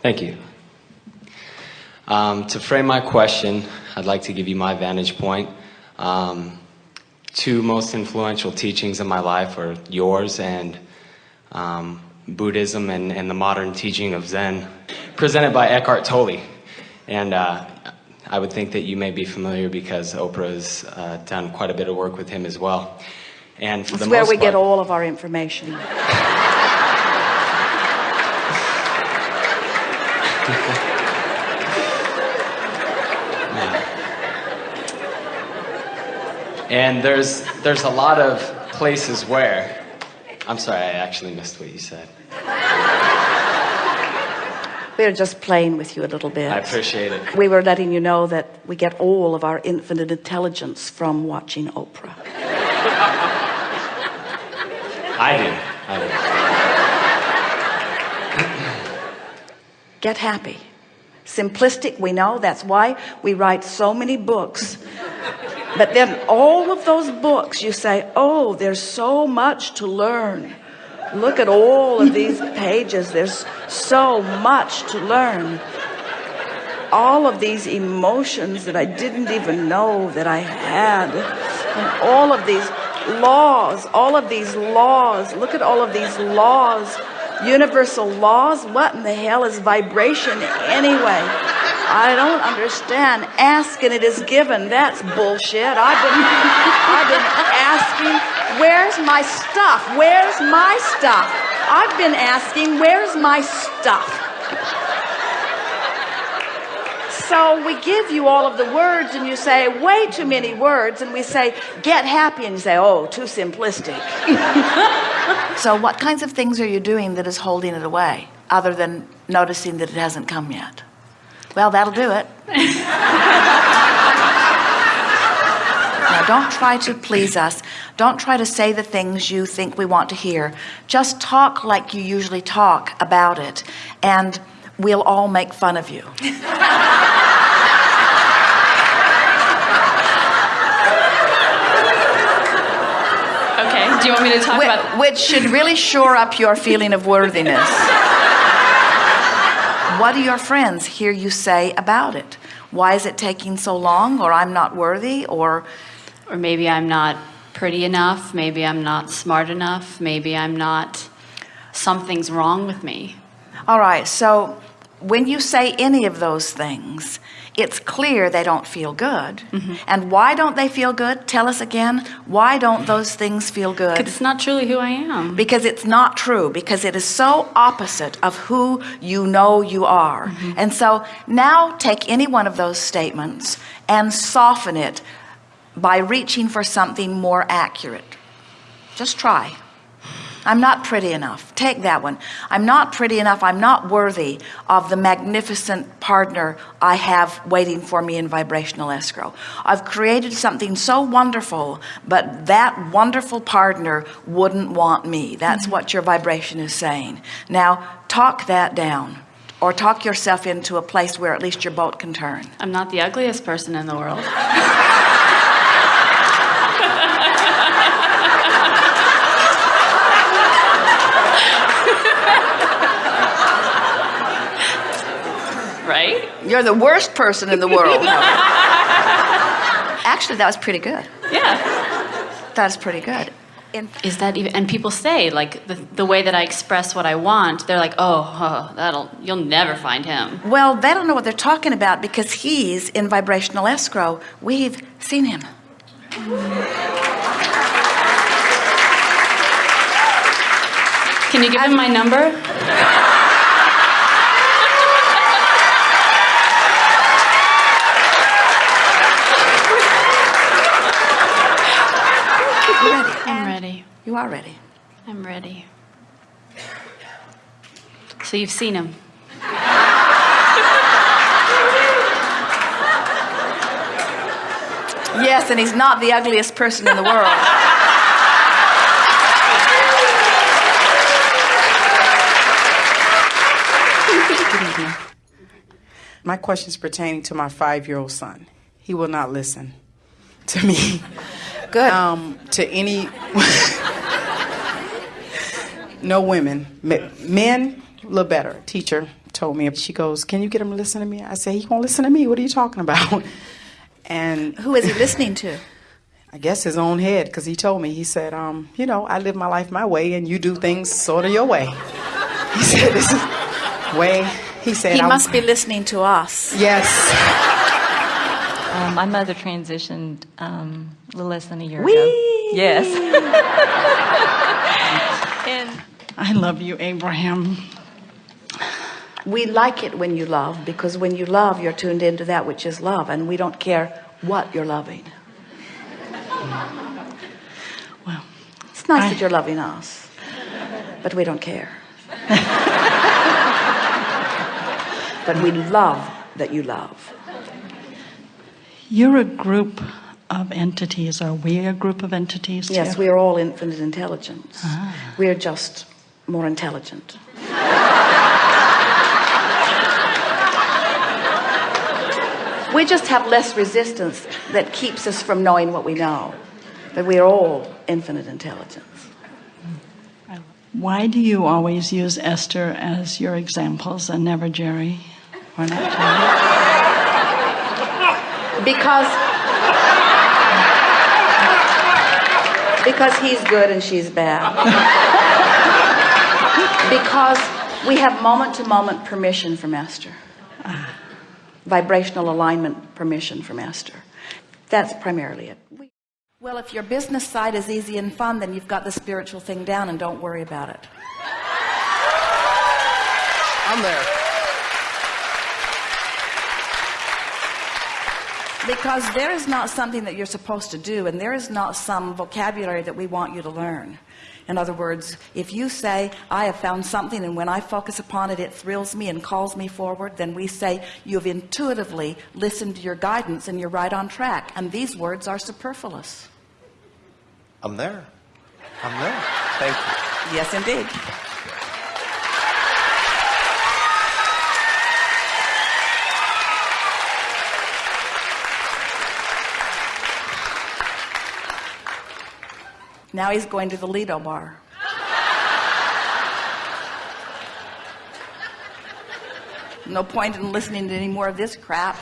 Thank you. Um, to frame my question, I'd like to give you my vantage point. Um, two most influential teachings in my life are yours and um, Buddhism and, and, the modern teaching of Zen, presented by Eckhart Tolle. And uh, I would think that you may be familiar because Oprah has uh, done quite a bit of work with him as well. And for That's where we part, get all of our information. And there's there's a lot of places where I'm sorry, I actually missed what you said. We're just playing with you a little bit. I appreciate it. We were letting you know that we get all of our infinite intelligence from watching Oprah. I do. I do. Get happy. Simplistic, we know. That's why we write so many books. But then all of those books, you say, oh, there's so much to learn. Look at all of these pages. There's so much to learn. All of these emotions that I didn't even know that I had. And all of these laws, all of these laws. Look at all of these laws. Universal laws. What in the hell is vibration anyway? I don't understand. Ask and it is given. That's bullshit. I've been, I've been asking Where's my stuff? Where's my stuff? I've been asking, where's my stuff? So we give you all of the words and you say, way too many words. And we say, get happy. And you say, oh, too simplistic. so what kinds of things are you doing that is holding it away other than noticing that it hasn't come yet? Well, that'll do it. Now, don't try to please us. Don't try to say the things you think we want to hear. Just talk like you usually talk about it, and we'll all make fun of you. okay. Do you want me to talk which, about which should really shore up your feeling of worthiness. What do your friends hear you say about it? Why is it taking so long? Or I'm not worthy? Or or maybe I'm not pretty enough, maybe I'm not smart enough, maybe I'm not, something's wrong with me. All right, so when you say any of those things, it's clear they don't feel good. Mm -hmm. And why don't they feel good? Tell us again. Why don't those things feel good? Because it's not truly who I am. Because it's not true. Because it is so opposite of who you know you are. Mm -hmm. And so now take any one of those statements and soften it by reaching for something more accurate. Just try. I'm not pretty enough. Take that one. I'm not pretty enough. I'm not worthy of the magnificent partner I have waiting for me in vibrational escrow. I've created something so wonderful, but that wonderful partner wouldn't want me. That's mm -hmm. what your vibration is saying. Now, talk that down or talk yourself into a place where at least your boat can turn. I'm not the ugliest person in the world. You're the worst person in the world. Actually, that was pretty good. Yeah. That's pretty good. And is that even and people say like the, the way that I express what I want they're like oh, oh that'll you'll never find him well they don't know what they're talking about because he's in vibrational escrow we've seen him can you give him my number You are ready. I'm ready. So you've seen him. Yes, and he's not the ugliest person in the world. My question is pertaining to my five-year-old son. He will not listen to me. Good. Um, to any no women men a little better teacher told me. If she goes, "Can you get him to listen to me?" I said, "He won't listen to me. What are you talking about?" And Who is he listening to? I guess his own head, because he told me. He said, um, "You know, I live my life my way, and you do things sort of your way." He said, "This is way." He said, He I'm- must be listening to us. Yes. Uh, my mother transitioned um, a little less than a year Whee! ago. Yes. and I love you, Abraham. We like it when you love because when you love, you're tuned into that which is love, and we don't care what you're loving. Well, It's nice I- that you're loving us, but we don't care. but we love that you love. you're a group of entities. Are we a group of entities? Yes, we are all infinite intelligence. Ah. We are just more intelligent. we just have less resistance that keeps us from knowing what we know. But we are all infinite intelligence. Why do you always use Esther as your examples and never Jerry? Or not Jerry? Because because he's good and she's bad. because we have moment to moment permission from Esther. Vibrational alignment permission from Esther. That's primarily it. Well, if your business side is easy and fun, then you've got the spiritual thing down and don't worry about it. I'm there. Because there is not something that you're supposed to do, and there is not some vocabulary that we want you to learn. In other words, if you say, I have found something, and when I focus upon it, it thrills me and calls me forward, then we say, You've intuitively listened to your guidance and you're right on track. And these words are superfluous. I'm there. I'm there. Thank you. Yes, indeed. Now he's going to the Lido bar. No point in listening to any more of this crap.